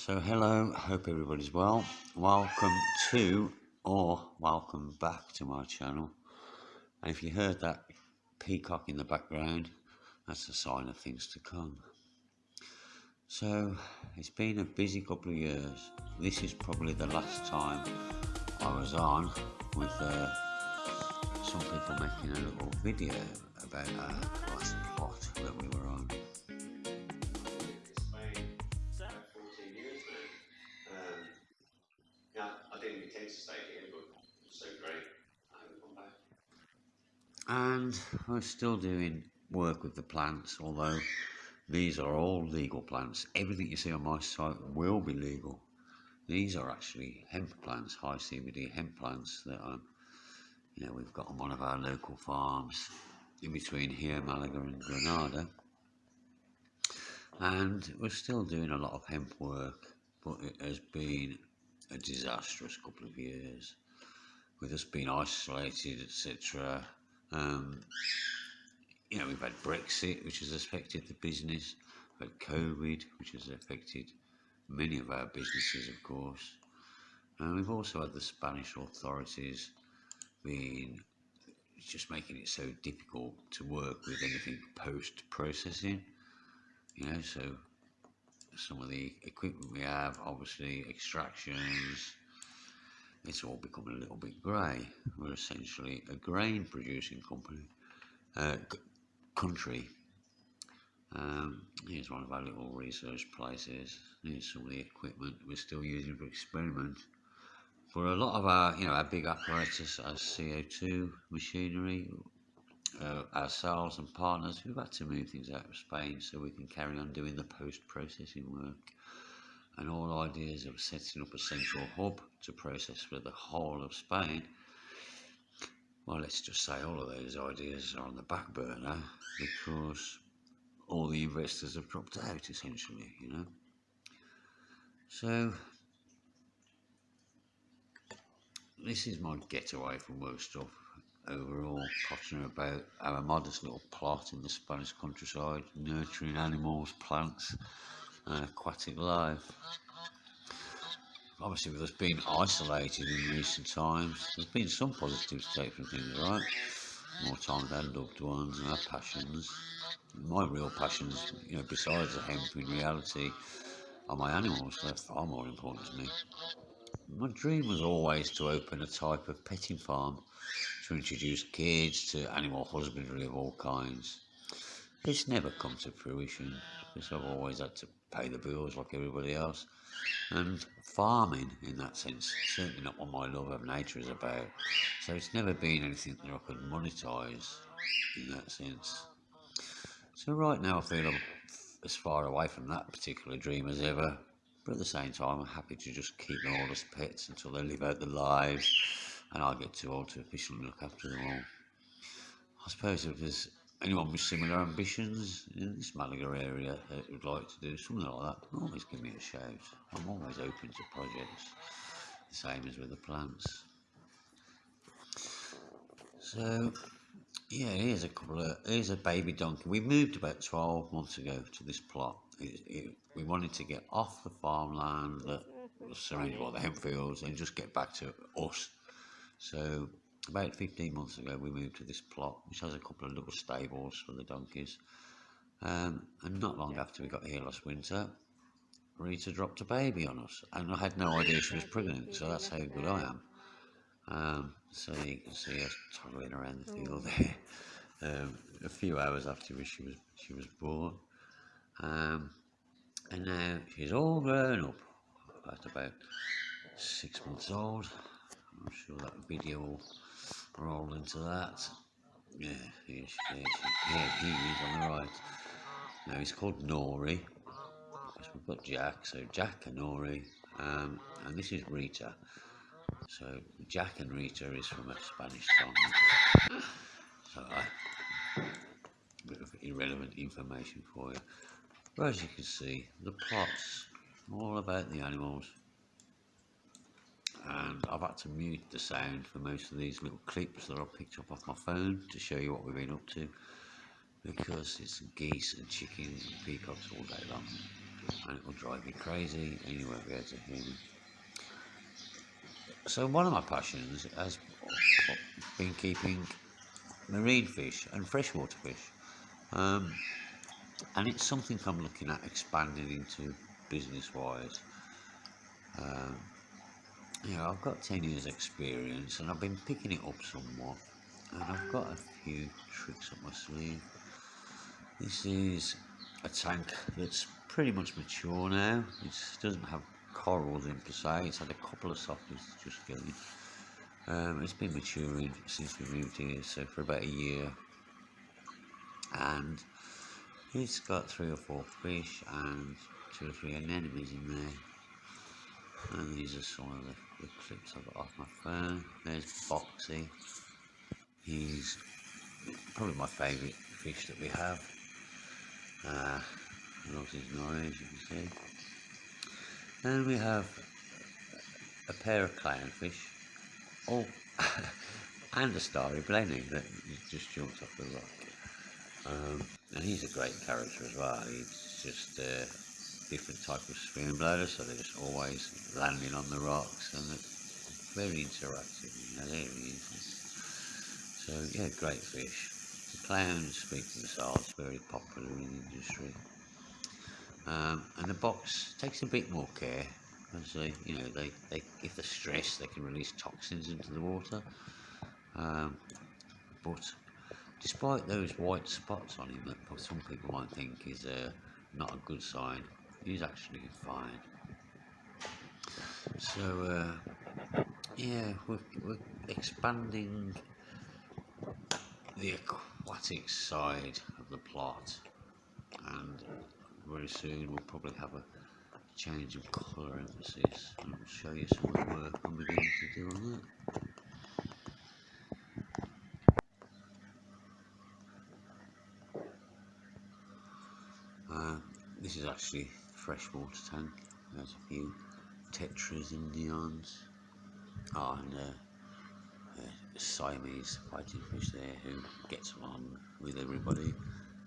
So hello, hope everybody's well. Welcome to or welcome back to my channel. And if you heard that peacock in the background, that's a sign of things to come. So it's been a busy couple of years. This is probably the last time I was on with uh, some people making a little video about our last plot that we were on. And we're still doing work with the plants although these are all legal plants. Everything you see on my site will be legal. These are actually hemp plants high CBD hemp plants that are you know we've got on one of our local farms in between here Malaga and Granada. And we're still doing a lot of hemp work but it has been a disastrous couple of years with us being isolated etc um, you know, we've had Brexit, which has affected the business. We've had COVID, which has affected many of our businesses, of course. And we've also had the Spanish authorities being just making it so difficult to work with anything post processing. You know, so some of the equipment we have, obviously extractions, it's all becoming a little bit grey. We're essentially a grain producing company, uh, country. Um, here's one of our little research places. Here's some of the equipment we're still using for experiment. For a lot of our, you know, our big apparatus, our CO2 machinery, uh, ourselves and partners, we've had to move things out of Spain so we can carry on doing the post-processing work and all ideas of setting up a central hub to process for the whole of Spain, well, let's just say all of those ideas are on the back burner because all the investors have dropped out, essentially, you know. So, this is my getaway from work stuff overall, pottering about our modest little plot in the Spanish countryside, nurturing animals, plants, and aquatic life. Obviously, with us being isolated in recent times, there's been some positives to take from things, right? More time with our loved ones and our passions. My real passions, you know, besides the hemp, in reality, are my animals. They're far more important to me. My dream was always to open a type of petting farm to introduce kids to animal husbandry of all kinds. It's never come to fruition because I've always had to pay the bills like everybody else. And farming, in that sense, certainly not what my love of nature is about. So it's never been anything that I could monetize in that sense. So right now I feel I'm as far away from that particular dream as ever. But at the same time, I'm happy to just keep them all as pets until they live out their lives and I get too old to efficiently look after them all. I suppose if there's anyone with similar ambitions in this Malaga area that would like to do something like that, always give me a shout. I'm always open to projects, the same as with the plants. So, yeah, here's a couple of, here's a baby donkey. We moved about 12 months ago to this plot. It, it, we wanted to get off the farmland that was surrounded by the mm-hmm. hemp fields and just get back to us. So about 15 months ago we moved to this plot which has a couple of little stables for the donkeys. Um, and not long after we got here last winter Rita dropped a baby on us and I had no idea she was pregnant so that's how good I am. Um, so you can see us toddling around the field there um, a few hours after she was she was born. Um, and now she's all grown up at about six months old I'm sure that video will roll into that. Yeah, here she, he is on the right. Now he's called Nori. Because we've got Jack, so Jack and Nori. Um, and this is Rita. So Jack and Rita is from a Spanish song. So a bit of irrelevant information for you. But as you can see, the plot's all about the animals and I've had to mute the sound for most of these little clips that I've picked up off my phone to show you what we've been up to because it's geese and chickens and peacocks all day long and it will drive you crazy and you won't be able to hear me. So one of my passions has been keeping marine fish and freshwater fish. Um, and it's something I'm looking at expanding into business wise. Um, know, I've got 10 years experience and I've been picking it up somewhat and I've got a few tricks up my sleeve. This is a tank that's pretty much mature now. It doesn't have corals in per se, it's had a couple of softies just going. Um, it's been maturing since we moved here, so for about a year. And it's got three or four fish and two or three anemones in there. And these are some of the, clips I've got off my phone. There's Boxy. He's probably my favourite fish that we have. Uh, loves his noise, you can see. And we have a pair of clownfish. Oh, and a starry blenny that just jumped off the rock. Um, and he's a great character as well. He's just a different type of spoonblower, so they're just always landing on the rocks and it's very interactive. You know, there he is. So yeah, great fish. The clowns speak themselves, very popular in the industry. Um, and the box takes a bit more care as you know, they, they if they're stressed, they can release toxins into the water. Um, but despite those white spots on him that some people might think is uh, not a good sign, he's actually fine. So uh, yeah, we're, we're expanding the aquatic side of the plot and very soon we'll probably have a change of colour emphasis I'll show you some of the work I'm beginning to do on that. Uh, this is actually freshwater tank. There's a few tetras and neons. Oh, and uh, Siamese fighting fish there who gets on with everybody.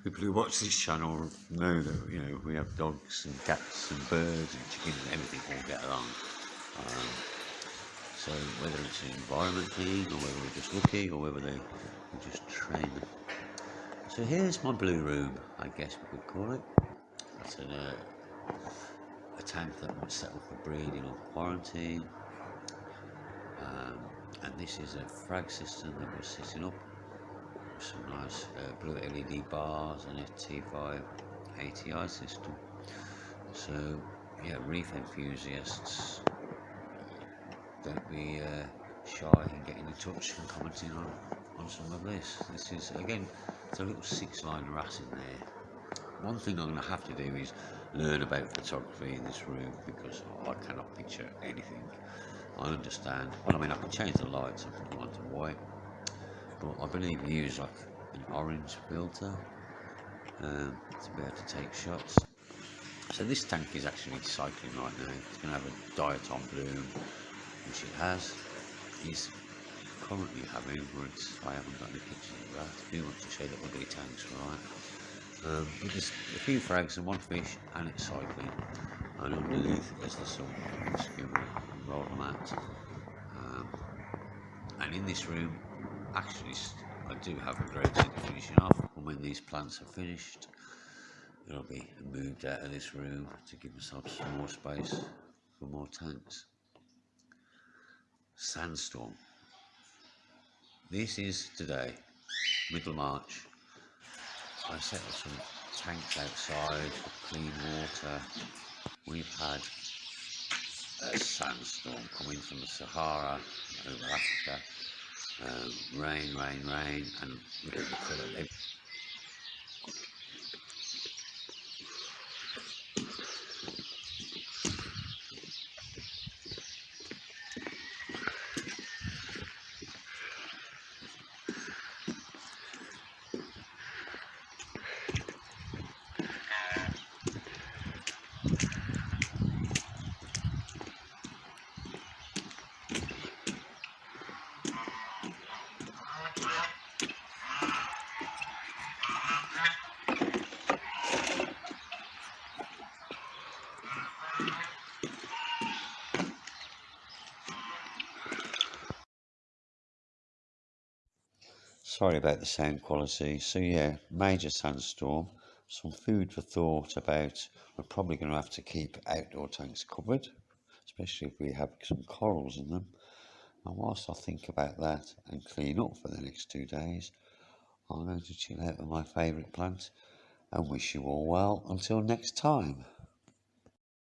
People who watch this channel know that you know we have dogs and cats and birds and chickens and everything all get along. Um, so whether it's an environment thing or whether we're just lucky or whether they just train them. So here's my blue room, I guess we could call it. That's an, uh, a tank that set up for breeding or quarantine. Um, and this is a frag system that we're setting up. With some nice uh, blue LED bars and a T5 ATI system. So yeah reef enthusiasts don't be uh, shy in getting in touch and commenting on, on some of this. This is again it's a little six line wrasse in there one thing I'm going to have to do is learn about photography in this room because I cannot picture anything I understand. Well, I mean, I can change the lights and put them onto white, but I believe you use like an orange filter um, to be able to take shots. So this tank is actually cycling right now. It's going to have a diatom bloom, which it has. It's currently having, it's, I haven't got any pictures of that. I want to show the ugly tanks, right? Um, but there's a few frags and one fish, and it's cycling. And underneath is the sun. roll mat. Um, and in this room, actually, I do have a great thing finishing off. And when these plants are finished, it'll be moved out of this room to give myself some more space for more tanks. Sandstorm. This is today, middle March. I set up some tanks outside for clean water. We've had a sandstorm coming from the Sahara over Africa. Um, rain, rain, rain, and Sorry about the sound quality. So yeah, major sandstorm. Some food for thought about we're probably going to have to keep outdoor tanks covered, especially if we have some corals in them. And whilst I think about that and clean up for the next two days, I'm going to chill out with my favourite plant and wish you all well until next time.